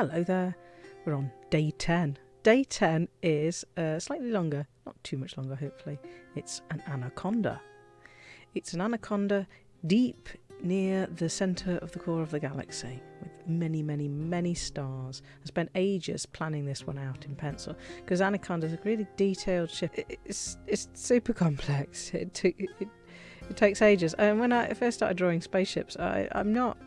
Hello there. We're on day 10. Day 10 is uh, slightly longer, not too much longer, hopefully. It's an anaconda. It's an anaconda deep near the centre of the core of the galaxy with many, many, many stars. I spent ages planning this one out in pencil because Anaconda is a really detailed ship. It's, it's super complex. It, it, it, it takes ages. And when I first started drawing spaceships, I, I'm not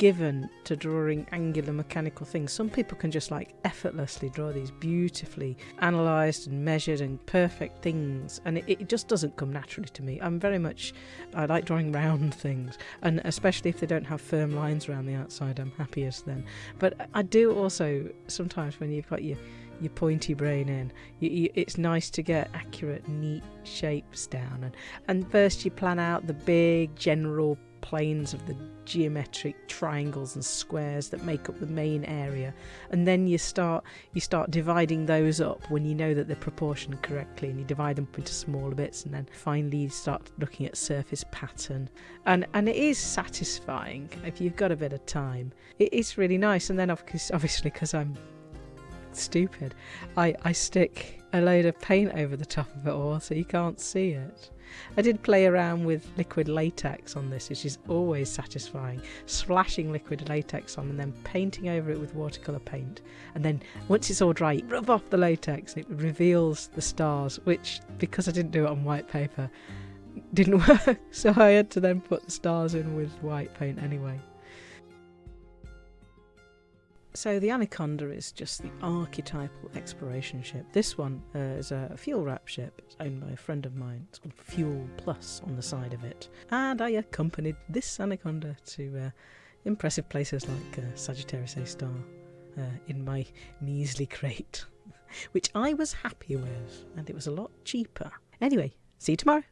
given to drawing angular mechanical things. Some people can just like effortlessly draw these beautifully analysed and measured and perfect things, and it, it, just doesn't come naturally to me. I'm very much, I like drawing round things, and especially if they don't have firm lines around the outside, I'm happiest then. But I do also sometimes when you've got your your pointy brain in. You, you, it's nice to get accurate, neat shapes down, and and first you plan out the big general planes of the geometric triangles and squares that make up the main area. And then you start you start dividing those up when you know that they're proportioned correctly and you divide them up into smaller bits and then finally you start looking at surface pattern. And and it is satisfying if you've got a bit of time. It is really nice and then obviously because I'm stupid I I stick a load of paint over the top of it all so you can't see it I did play around with liquid latex on this, which is always satisfying. Splashing liquid latex on and then painting over it with watercolour paint. And then once it's all dry, rub off the latex. And it reveals the stars, which, because I didn't do it on white paper, didn't work. So I had to then put the stars in with white paint anyway. So the Anaconda is just the archetypal exploration ship. This one uh, is a fuel rat ship. It's owned by a friend of mine. It's called Fuel Plus on the side of it. And I accompanied this Anaconda to uh, impressive places like uh, Sagittarius A star uh, in my measly Krait, which I was happy with, and it was a lot cheaper. Anyway, see you tomorrow.